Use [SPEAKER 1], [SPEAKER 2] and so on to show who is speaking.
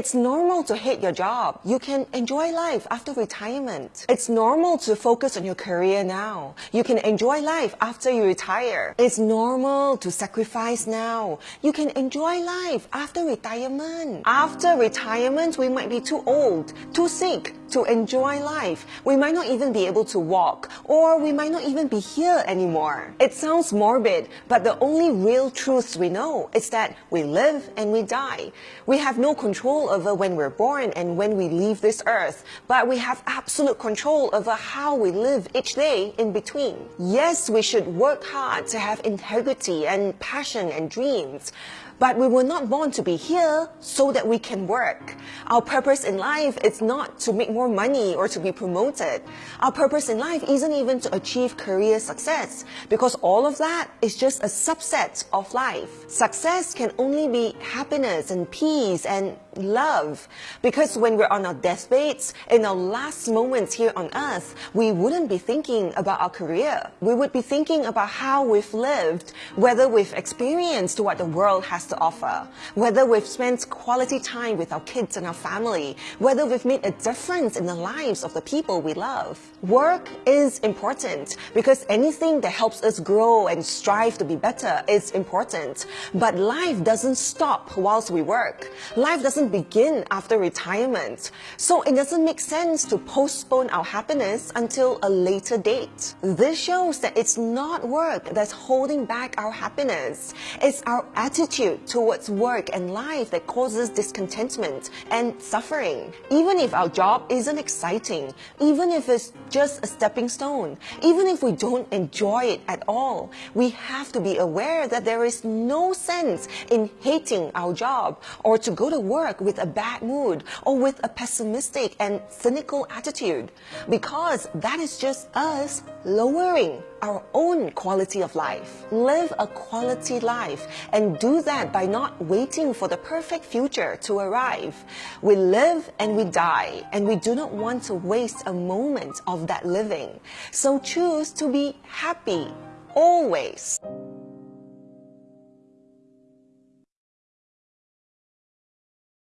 [SPEAKER 1] It's normal to hate your job. You can enjoy life after retirement. It's normal to focus on your career now. You can enjoy life after you retire. It's normal to sacrifice now. You can enjoy life after retirement. After retirement, we might be too old, too sick, to enjoy life. We might not even be able to walk, or we might not even be here anymore. It sounds morbid, but the only real truths we know is that we live and we die. We have no control over when we're born and when we leave this earth, but we have absolute control over how we live each day in between. Yes, we should work hard to have integrity and passion and dreams, but we were not born to be here so that we can work. Our purpose in life is not to make more money or to be promoted. Our purpose in life isn't even to achieve career success because all of that is just a subset of life. Success can only be happiness and peace and love. Because when we're on our deathbeds, in our last moments here on earth, we wouldn't be thinking about our career. We would be thinking about how we've lived, whether we've experienced what the world has to offer, whether we've spent quality time with our kids and our family, whether we've made a difference in the lives of the people we love. Work is important because anything that helps us grow and strive to be better is important. But life doesn't stop whilst we work. Life doesn't begin after retirement. So it doesn't make sense to postpone our happiness until a later date. This shows that it's not work that's holding back our happiness. It's our attitude towards work and life that causes discontentment and suffering. Even if our job isn't exciting, even if it's just a stepping stone, even if we don't enjoy it at all, we have to be aware that there is no sense in hating our job or to go to work with a bad mood or with a pessimistic and cynical attitude because that is just us lowering our own quality of life. Live a quality life and do that by not waiting for the perfect future to arrive. We live and we die and we do not want to waste a moment of that living. So choose to be happy always.